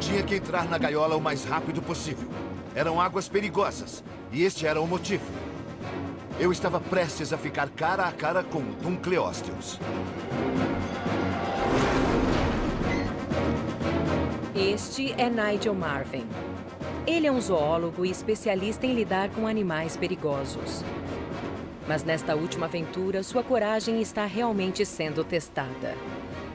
Tinha que entrar na gaiola o mais rápido possível. Eram águas perigosas, e este era o motivo. Eu estava prestes a ficar cara a cara com Duncleosteus. Este é Nigel Marvin. Ele é um zoólogo e especialista em lidar com animais perigosos. Mas nesta última aventura, sua coragem está realmente sendo testada.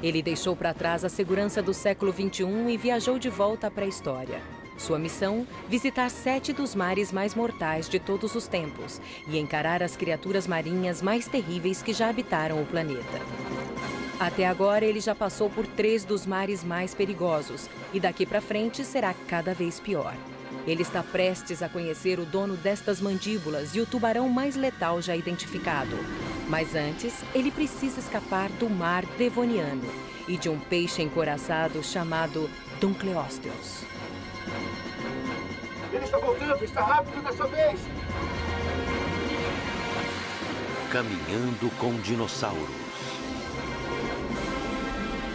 Ele deixou para trás a segurança do século XXI e viajou de volta à pré-história. Sua missão, visitar sete dos mares mais mortais de todos os tempos e encarar as criaturas marinhas mais terríveis que já habitaram o planeta. Até agora, ele já passou por três dos mares mais perigosos e daqui para frente será cada vez pior. Ele está prestes a conhecer o dono destas mandíbulas e o tubarão mais letal já identificado. Mas antes, ele precisa escapar do mar devoniano e de um peixe encoraçado chamado Duncleosteus. Ele está voltando, está rápido dessa vez! Caminhando com dinossauros.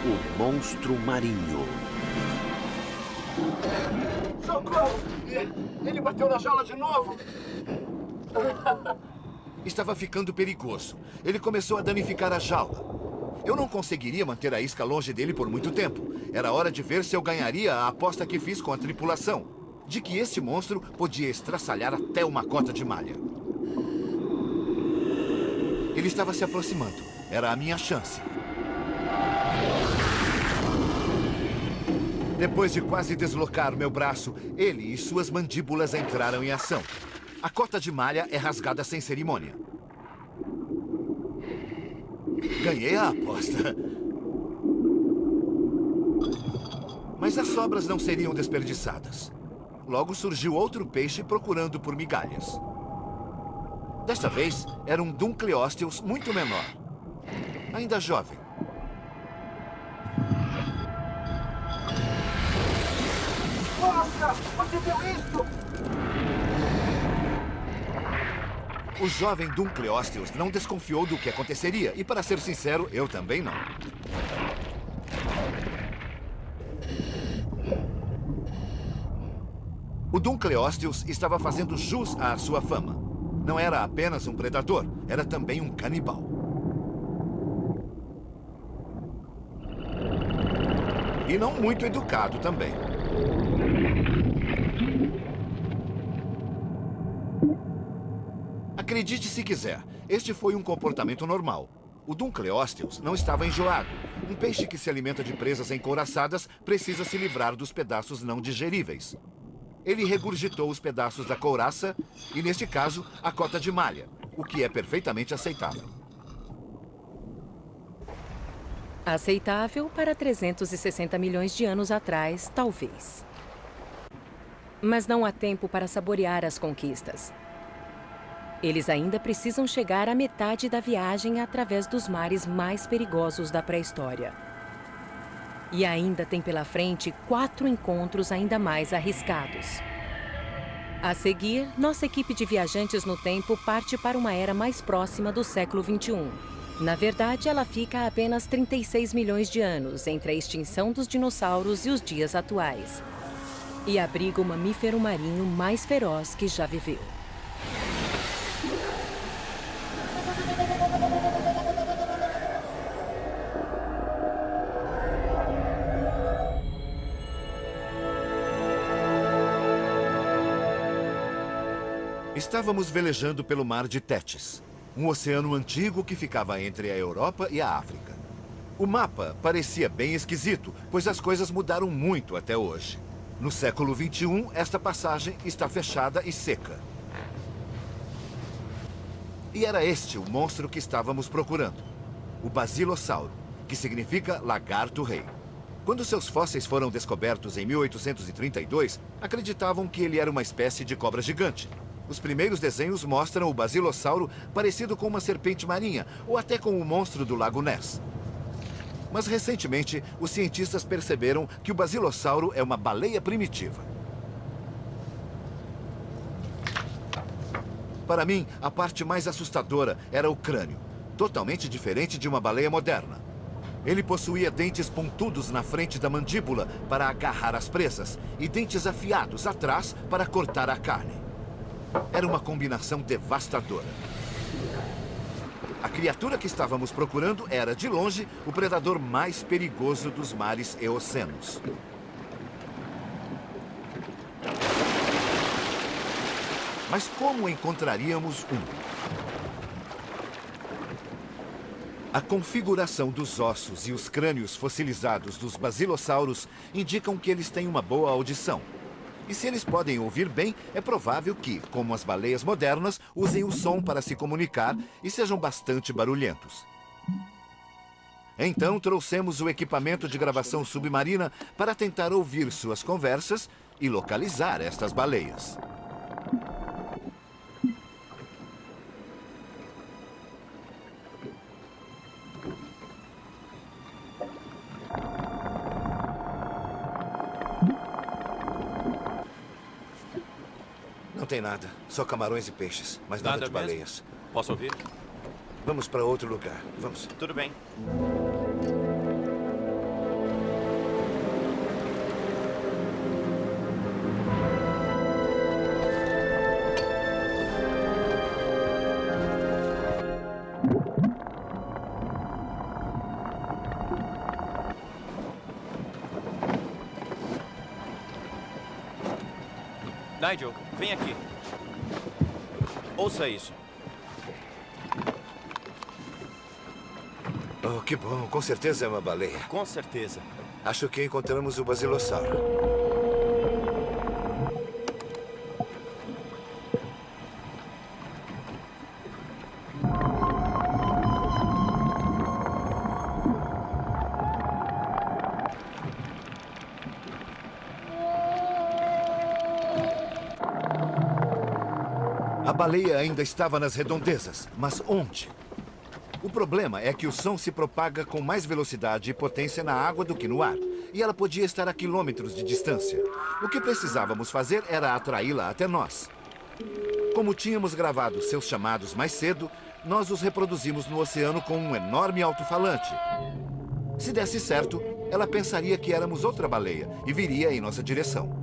O monstro marinho. Socorro! Ele bateu na jaula de novo! Estava ficando perigoso. Ele começou a danificar a jaula. Eu não conseguiria manter a isca longe dele por muito tempo. Era hora de ver se eu ganharia a aposta que fiz com a tripulação. De que este monstro podia estraçalhar até uma cota de malha. Ele estava se aproximando. Era a minha chance. Depois de quase deslocar meu braço, ele e suas mandíbulas entraram em ação. A cota de malha é rasgada sem cerimônia. Ganhei a aposta. Mas as sobras não seriam desperdiçadas. Logo surgiu outro peixe procurando por migalhas. Desta vez, era um Duncleosteus muito menor. Ainda jovem. Nossa! Você viu isso? O jovem Duncleosteus não desconfiou do que aconteceria. E, para ser sincero, eu também não. O Duncleosteus estava fazendo jus à sua fama. Não era apenas um predador, era também um canibal. E não muito educado também. Acredite se quiser, este foi um comportamento normal. O Duncleosteus não estava enjoado. Um peixe que se alimenta de presas encouraçadas precisa se livrar dos pedaços não digeríveis. Ele regurgitou os pedaços da couraça e, neste caso, a cota de malha, o que é perfeitamente aceitável. Aceitável para 360 milhões de anos atrás, talvez. Mas não há tempo para saborear as conquistas. Eles ainda precisam chegar à metade da viagem através dos mares mais perigosos da pré-história. E ainda tem pela frente quatro encontros ainda mais arriscados. A seguir, nossa equipe de viajantes no tempo parte para uma era mais próxima do século XXI. Na verdade, ela fica a apenas 36 milhões de anos entre a extinção dos dinossauros e os dias atuais. E abriga o mamífero marinho mais feroz que já viveu. Estávamos velejando pelo mar de Tétis, um oceano antigo que ficava entre a Europa e a África. O mapa parecia bem esquisito, pois as coisas mudaram muito até hoje. No século XXI, esta passagem está fechada e seca. E era este o monstro que estávamos procurando. O Basilossauro, que significa lagarto-rei. Quando seus fósseis foram descobertos em 1832, acreditavam que ele era uma espécie de cobra gigante. Os primeiros desenhos mostram o basilossauro parecido com uma serpente marinha, ou até com o monstro do Lago Ness. Mas recentemente, os cientistas perceberam que o basilossauro é uma baleia primitiva. Para mim, a parte mais assustadora era o crânio, totalmente diferente de uma baleia moderna. Ele possuía dentes pontudos na frente da mandíbula para agarrar as presas e dentes afiados atrás para cortar a carne. Era uma combinação devastadora. A criatura que estávamos procurando era, de longe, o predador mais perigoso dos mares eocenos. Mas como encontraríamos um? A configuração dos ossos e os crânios fossilizados dos basilossauros indicam que eles têm uma boa audição. E se eles podem ouvir bem, é provável que, como as baleias modernas, usem o som para se comunicar e sejam bastante barulhentos. Então trouxemos o equipamento de gravação submarina para tentar ouvir suas conversas e localizar estas baleias. Tem nada. Só camarões e peixes, mas nada, nada de baleias. Mesmo? Posso ouvir? Vamos para outro lugar. Vamos. Tudo bem. Nigel, vem aqui. Ouça isso. Oh, que bom. Com certeza é uma baleia. Com certeza. Acho que encontramos o basilossauro. Baleia ainda estava nas redondezas, mas onde? O problema é que o som se propaga com mais velocidade e potência na água do que no ar. E ela podia estar a quilômetros de distância. O que precisávamos fazer era atraí-la até nós. Como tínhamos gravado seus chamados mais cedo, nós os reproduzimos no oceano com um enorme alto-falante. Se desse certo, ela pensaria que éramos outra baleia e viria em nossa direção.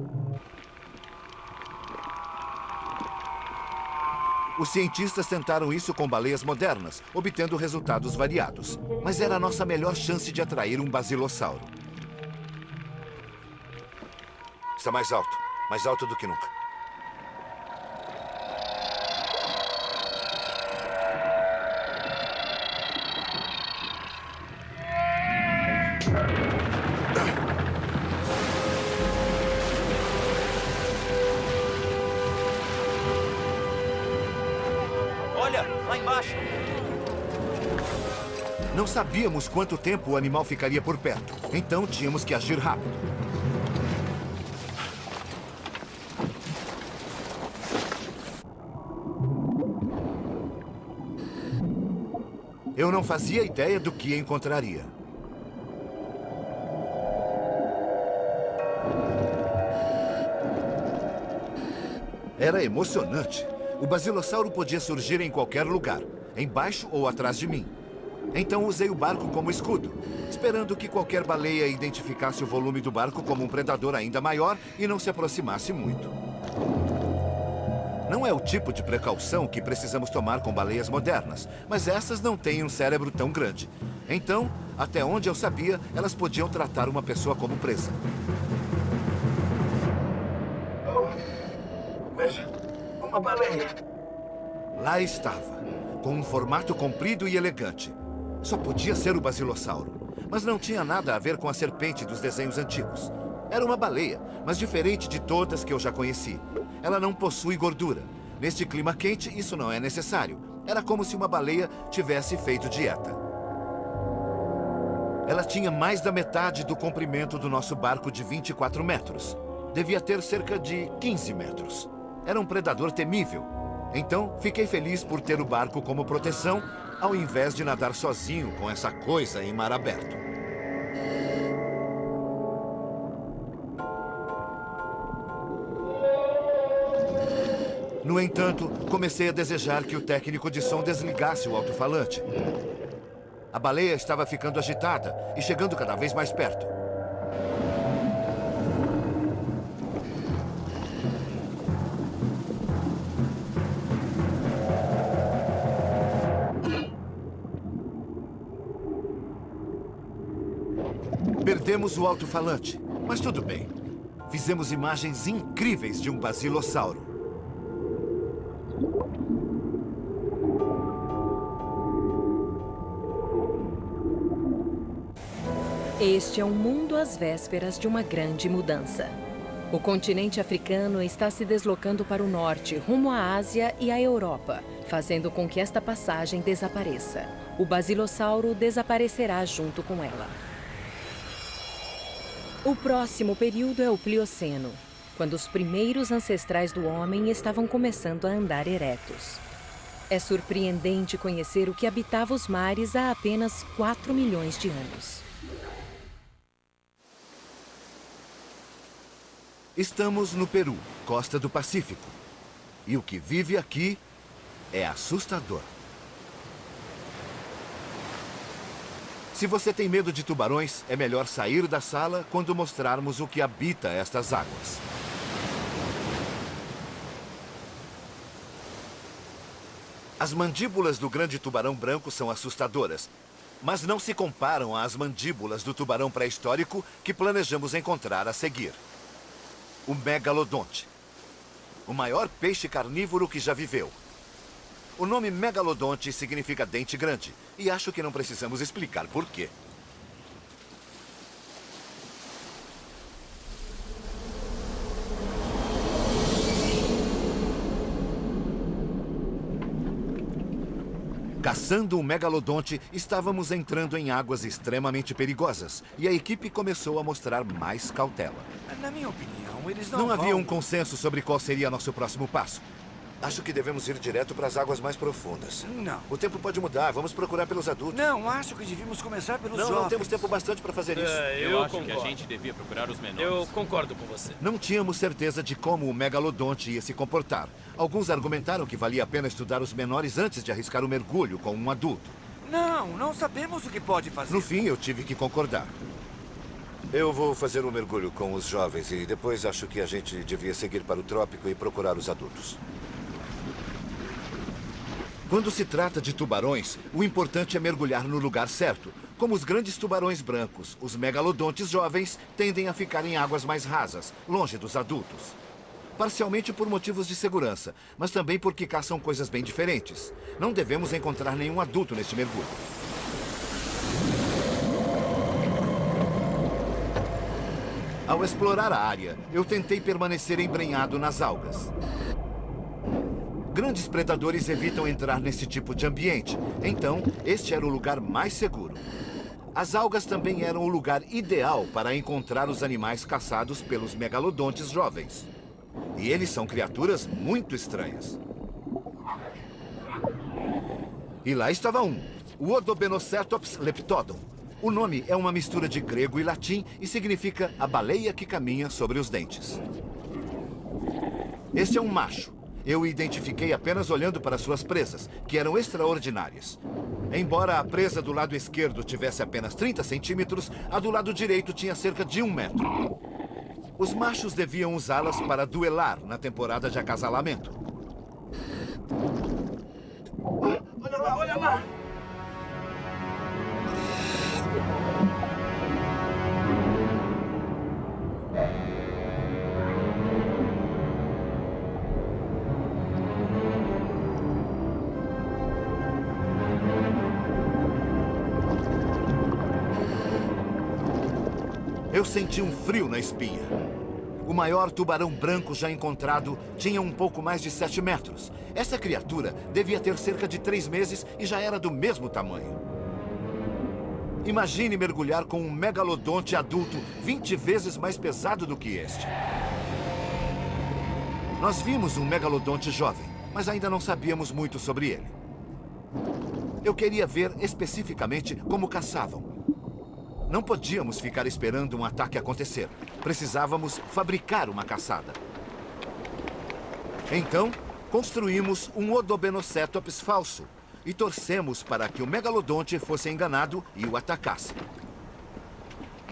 Os cientistas tentaram isso com baleias modernas, obtendo resultados variados. Mas era a nossa melhor chance de atrair um basilossauro. Está mais alto. Mais alto do que nunca. Sabíamos quanto tempo o animal ficaria por perto. Então tínhamos que agir rápido. Eu não fazia ideia do que encontraria. Era emocionante. O basilossauro podia surgir em qualquer lugar, embaixo ou atrás de mim. Então usei o barco como escudo, esperando que qualquer baleia identificasse o volume do barco como um predador ainda maior e não se aproximasse muito. Não é o tipo de precaução que precisamos tomar com baleias modernas, mas essas não têm um cérebro tão grande. Então, até onde eu sabia, elas podiam tratar uma pessoa como presa. Oh, veja, uma baleia. Lá estava, com um formato comprido e elegante. Só podia ser o basilossauro. Mas não tinha nada a ver com a serpente dos desenhos antigos. Era uma baleia, mas diferente de todas que eu já conheci. Ela não possui gordura. Neste clima quente, isso não é necessário. Era como se uma baleia tivesse feito dieta. Ela tinha mais da metade do comprimento do nosso barco de 24 metros. Devia ter cerca de 15 metros. Era um predador temível. Então, fiquei feliz por ter o barco como proteção ao invés de nadar sozinho com essa coisa em mar aberto. No entanto, comecei a desejar que o técnico de som desligasse o alto-falante. A baleia estava ficando agitada e chegando cada vez mais perto. Perdemos o alto-falante, mas tudo bem. Fizemos imagens incríveis de um basilossauro. Este é um mundo às vésperas de uma grande mudança. O continente africano está se deslocando para o norte, rumo à Ásia e à Europa, fazendo com que esta passagem desapareça. O basilossauro desaparecerá junto com ela. O próximo período é o Plioceno, quando os primeiros ancestrais do homem estavam começando a andar eretos. É surpreendente conhecer o que habitava os mares há apenas 4 milhões de anos. Estamos no Peru, costa do Pacífico. E o que vive aqui é assustador. Se você tem medo de tubarões, é melhor sair da sala quando mostrarmos o que habita estas águas. As mandíbulas do grande tubarão branco são assustadoras, mas não se comparam às mandíbulas do tubarão pré-histórico que planejamos encontrar a seguir. O megalodonte. O maior peixe carnívoro que já viveu. O nome megalodonte significa dente grande, e acho que não precisamos explicar por quê. Caçando um megalodonte, estávamos entrando em águas extremamente perigosas, e a equipe começou a mostrar mais cautela. Na minha opinião, eles não Não havia vão... um consenso sobre qual seria nosso próximo passo. Acho que devemos ir direto para as águas mais profundas. Não. O tempo pode mudar, vamos procurar pelos adultos. Não, acho que devíamos começar pelos Não, jovens. não temos tempo bastante para fazer isso. É, Eu, eu, acho concordo. que a gente devia procurar os menores. Eu concordo com você. Não tínhamos certeza de como o megalodonte ia se comportar. Alguns argumentaram que valia a pena estudar os menores antes de arriscar o mergulho com um adulto. Não, não sabemos o que pode fazer. No fim, eu tive que concordar. Eu vou fazer um mergulho com os jovens e depois acho que a gente devia seguir para o trópico e procurar os adultos. Quando se trata de tubarões, o importante é mergulhar no lugar certo. Como os grandes tubarões brancos, os megalodontes jovens tendem a ficar em águas mais rasas, longe dos adultos. Parcialmente por motivos de segurança, mas também porque caçam coisas bem diferentes. Não devemos encontrar nenhum adulto neste mergulho. Ao explorar a área, eu tentei permanecer embrenhado nas algas. Grandes predadores evitam entrar nesse tipo de ambiente, então este era o lugar mais seguro. As algas também eram o lugar ideal para encontrar os animais caçados pelos megalodontes jovens. E eles são criaturas muito estranhas. E lá estava um, o Odobenocetops leptodon. O nome é uma mistura de grego e latim e significa a baleia que caminha sobre os dentes. Este é um macho. Eu o identifiquei apenas olhando para suas presas, que eram extraordinárias. Embora a presa do lado esquerdo tivesse apenas 30 centímetros, a do lado direito tinha cerca de um metro. Os machos deviam usá-las para duelar na temporada de acasalamento. Olha lá, olha lá. Senti um frio na espinha. O maior tubarão branco já encontrado tinha um pouco mais de 7 metros. Essa criatura devia ter cerca de 3 meses e já era do mesmo tamanho. Imagine mergulhar com um megalodonte adulto 20 vezes mais pesado do que este. Nós vimos um megalodonte jovem, mas ainda não sabíamos muito sobre ele. Eu queria ver especificamente como caçavam. Não podíamos ficar esperando um ataque acontecer. Precisávamos fabricar uma caçada. Então, construímos um Odobenocetops falso. e torcemos para que o megalodonte fosse enganado e o atacasse.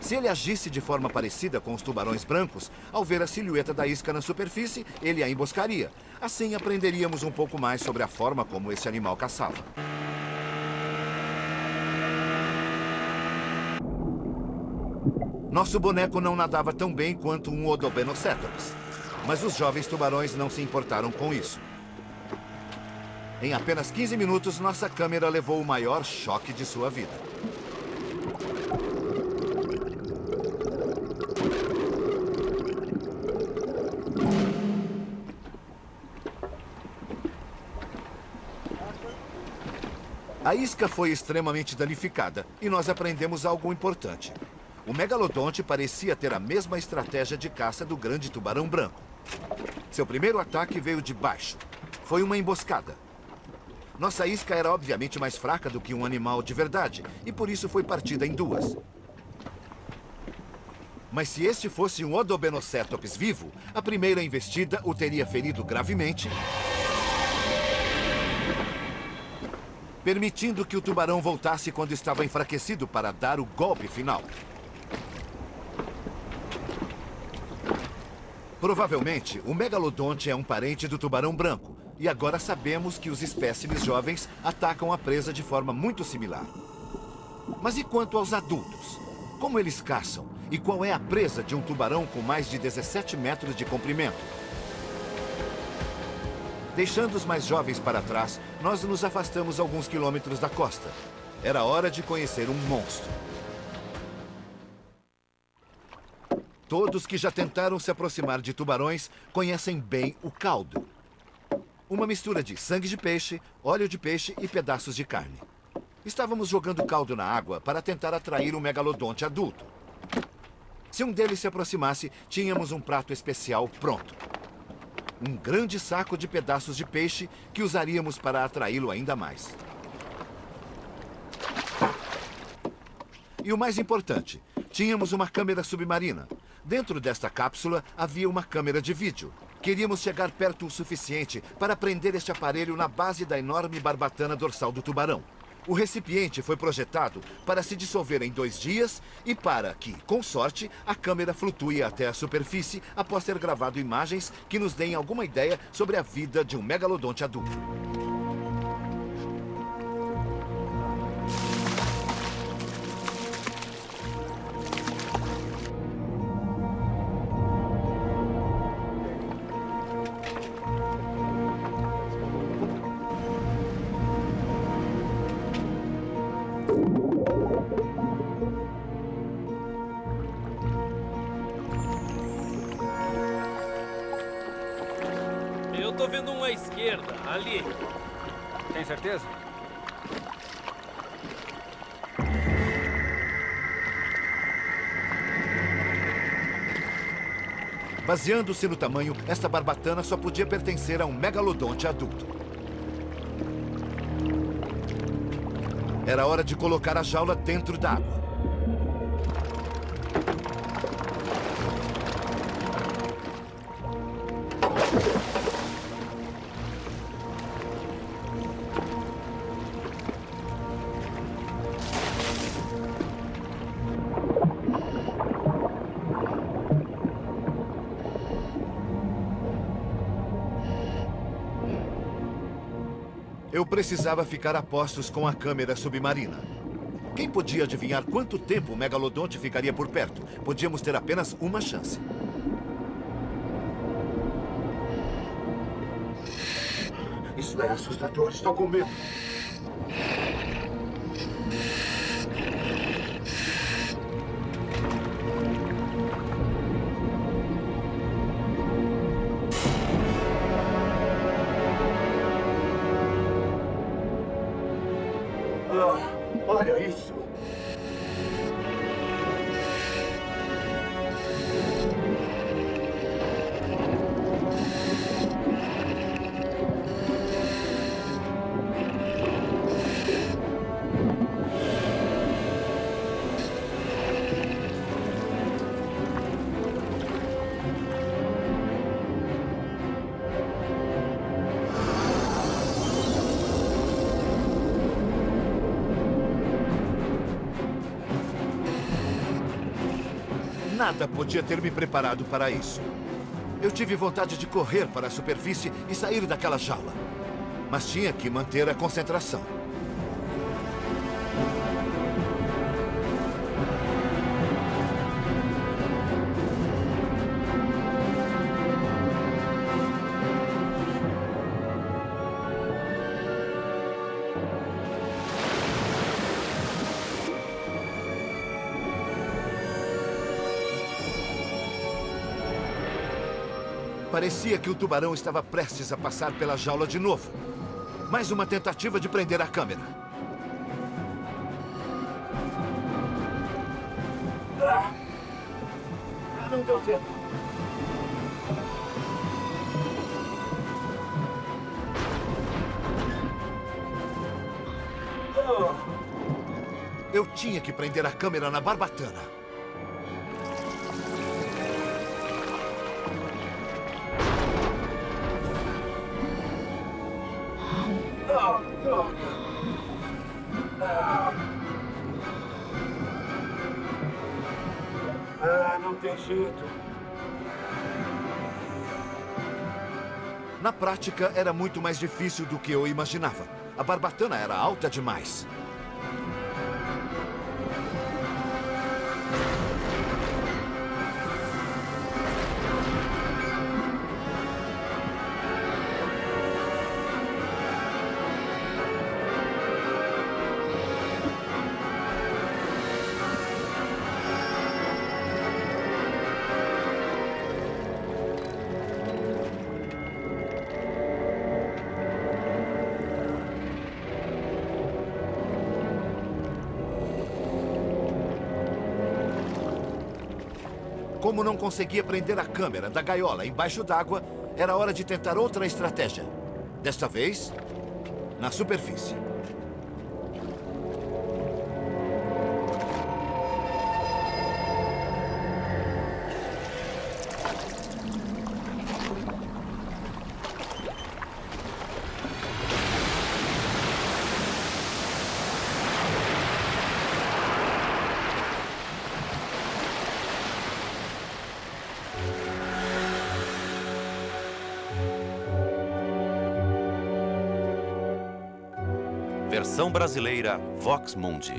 Se ele agisse de forma parecida com os tubarões brancos, ao ver a silhueta da isca na superfície, ele a emboscaria. Assim aprenderíamos um pouco mais sobre a forma como esse animal caçava. Nosso boneco não nadava tão bem quanto um Odobenocetops, mas os jovens tubarões não se importaram com isso. Em apenas 15 minutos, nossa câmera levou o maior choque de sua vida. A isca foi extremamente danificada e nós aprendemos algo importante. O megalodonte parecia ter a mesma estratégia de caça do grande tubarão branco. Seu primeiro ataque veio de baixo. Foi uma emboscada. Nossa isca era obviamente mais fraca do que um animal de verdade, e por isso foi partida em duas. Mas se este fosse um Odobenocetops vivo, a primeira investida o teria ferido gravemente permitindo que o tubarão voltasse quando estava enfraquecido para dar o golpe final. Provavelmente, o megalodonte é um parente do tubarão branco, e agora sabemos que os espécimes jovens atacam a presa de forma muito similar. Mas e quanto aos adultos? Como eles caçam? E qual é a presa de um tubarão com mais de 17 metros de comprimento? Deixando os mais jovens para trás, nós nos afastamos alguns quilômetros da costa. Era hora de conhecer um monstro. Todos que já tentaram se aproximar de tubarões conhecem bem o caldo. Uma mistura de sangue de peixe, óleo de peixe e pedaços de carne. Estávamos jogando caldo na água para tentar atrair um megalodonte adulto. Se um deles se aproximasse, tínhamos um prato especial pronto um grande saco de pedaços de peixe que usaríamos para atraí-lo ainda mais. E o mais importante, tínhamos uma câmera submarina. Dentro desta cápsula havia uma câmera de vídeo. Queríamos chegar perto o suficiente para prender este aparelho na base da enorme barbatana dorsal do tubarão. O recipiente foi projetado para se dissolver em dois dias e para que, com sorte, a câmera flutue até a superfície após ter gravado imagens que nos deem alguma ideia sobre a vida de um megalodonte adulto. Certeza? Baseando-se no tamanho, esta barbatana só podia pertencer a um megalodonte adulto. Era hora de colocar a jaula dentro da Eu precisava ficar a postos com a câmera submarina. Quem podia adivinhar quanto tempo o megalodonte ficaria por perto? Podíamos ter apenas uma chance. Isso é assustador. Estou com medo. Nada podia ter me preparado para isso. Eu tive vontade de correr para a superfície e sair daquela jaula. Mas tinha que manter a concentração. Parecia que o tubarão estava prestes a passar pela jaula de novo. Mais uma tentativa de prender a câmera. Ah, não deu tempo. Eu tinha que prender a câmera na barbatana. Ah, não tem jeito. Na prática, era muito mais difícil do que eu imaginava. A barbatana era alta demais. Como não conseguia prender a câmera da gaiola embaixo d'água, era hora de tentar outra estratégia. Desta vez, na superfície. Versão brasileira Vox Mundi.